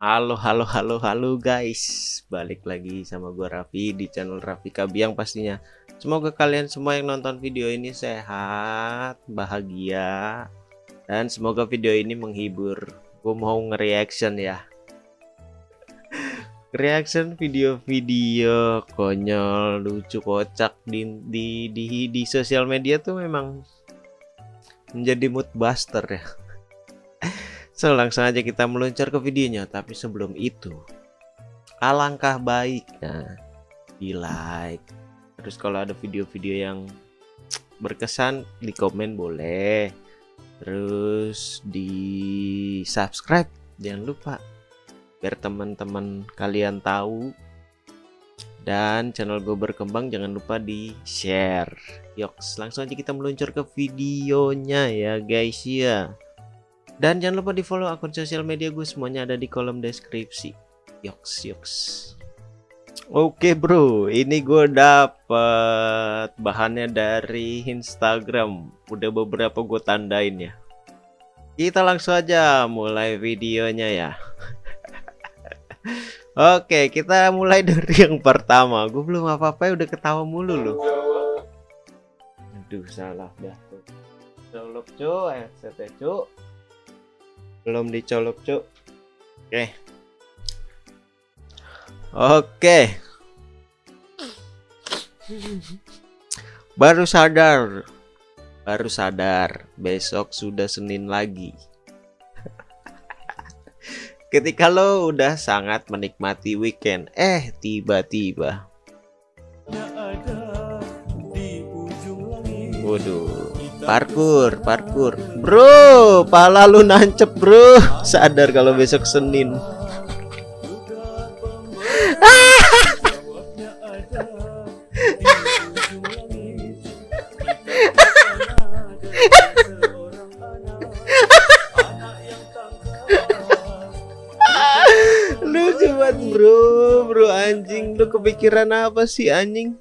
Halo, halo, halo, halo guys. Balik lagi sama gue Raffi di channel Raffi Kabiang pastinya. Semoga kalian semua yang nonton video ini sehat, bahagia Dan semoga video ini menghibur. Gue mau nge-reaction ya. Reaction video-video konyol, lucu, kocak di, di, di, di sosial media tuh memang menjadi mood buster ya So langsung aja kita meluncur ke videonya Tapi sebelum itu Alangkah baiknya Di like. Terus kalau ada video-video yang Berkesan di komen boleh. Terus di subscribe Jangan lupa. Biar teman-teman kalian tahu. Dan channel gue berkembang jangan lupa di share. Yoks langsung aja kita meluncur ke videonya ya guys ya dan jangan lupa di follow akun sosial media gue semuanya ada di kolom deskripsi. Yoks yoks. Oke bro, ini gue dapet bahannya dari Instagram. Udah beberapa gue tandain ya. Kita langsung aja mulai videonya ya. Oke, kita mulai dari yang pertama. Gue belum apa-apa ya udah ketawa mulu loh. Aduh, salah dah tuh. Colok cu, headsetnya cu belum dicolok cuk. Oke. Oke. Baru sadar. Baru sadar. Besok sudah Senin lagi. Ketika lo udah sangat menikmati weekend eh tiba-tiba. Waduh Parkur, parkur. Bro, pala lu nancep, Bro. Sadar kalau besok Senin. lu cepat bro bro anjing lu kepikiran apa sih anjing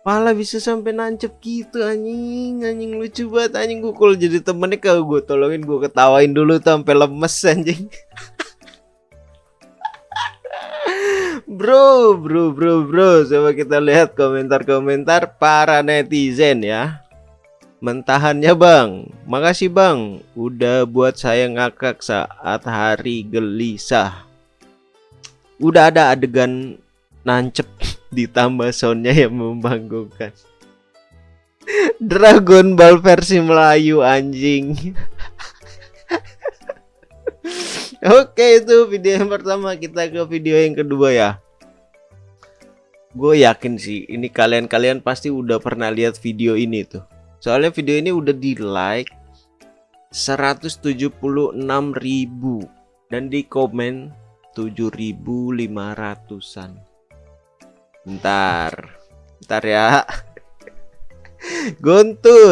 Pala bisa sampai nancep gitu anjing. Anjing lucu banget anjing. Gue jadi temennya kalau gue tolongin gue ketawain dulu sampai lemes anjing. Bro bro bro bro. Coba kita lihat komentar-komentar para netizen ya. Mentahannya bang. Makasih bang. Udah buat saya ngakak saat hari gelisah. Udah ada adegan nancep ditambah soundnya yang membanggakan Dragon Ball versi Melayu anjing. Oke itu video yang pertama. Kita ke video yang kedua ya. Gue yakin sih ini kalian-kalian pasti udah pernah lihat video ini tuh. Soalnya video ini udah di like 176.000 dan di komen 7.500an Bentar. Bentar ya. Guntur.